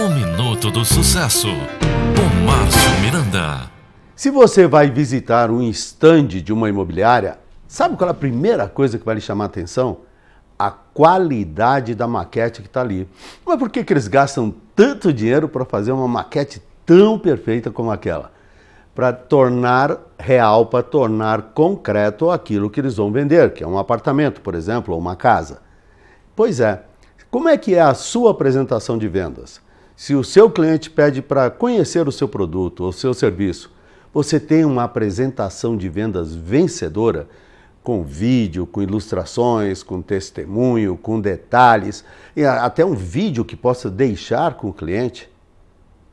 O Minuto do Sucesso, com Márcio Miranda. Se você vai visitar um estande de uma imobiliária, sabe qual é a primeira coisa que vai lhe chamar a atenção? A qualidade da maquete que está ali. Mas por que, que eles gastam tanto dinheiro para fazer uma maquete tão perfeita como aquela? Para tornar real, para tornar concreto aquilo que eles vão vender, que é um apartamento, por exemplo, ou uma casa. Pois é, como é que é a sua apresentação de vendas? Se o seu cliente pede para conhecer o seu produto ou seu serviço, você tem uma apresentação de vendas vencedora, com vídeo, com ilustrações, com testemunho, com detalhes, e até um vídeo que possa deixar com o cliente?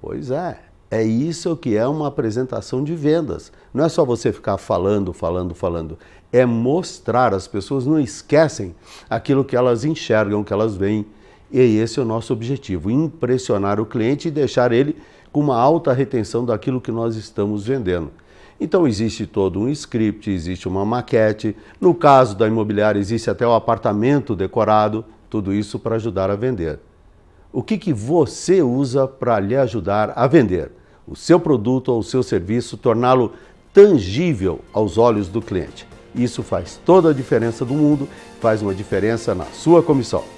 Pois é, é isso que é uma apresentação de vendas. Não é só você ficar falando, falando, falando. É mostrar. As pessoas não esquecem aquilo que elas enxergam, que elas veem. E esse é o nosso objetivo: impressionar o cliente e deixar ele com uma alta retenção daquilo que nós estamos vendendo. Então existe todo um script, existe uma maquete. No caso da imobiliária, existe até o apartamento decorado. Tudo isso para ajudar a vender. O que, que você usa para lhe ajudar a vender? O seu produto ou o seu serviço, torná-lo tangível aos olhos do cliente. Isso faz toda a diferença do mundo, faz uma diferença na sua comissão.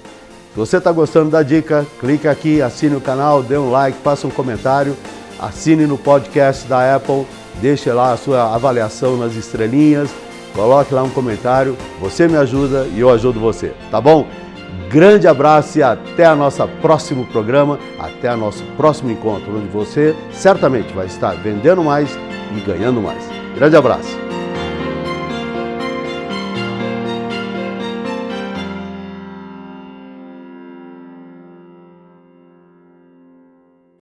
Se você está gostando da dica, clique aqui, assine o canal, dê um like, faça um comentário, assine no podcast da Apple, deixe lá a sua avaliação nas estrelinhas, coloque lá um comentário, você me ajuda e eu ajudo você, tá bom? Grande abraço e até a nossa próximo programa, até o nosso próximo encontro, onde você certamente vai estar vendendo mais e ganhando mais. Grande abraço!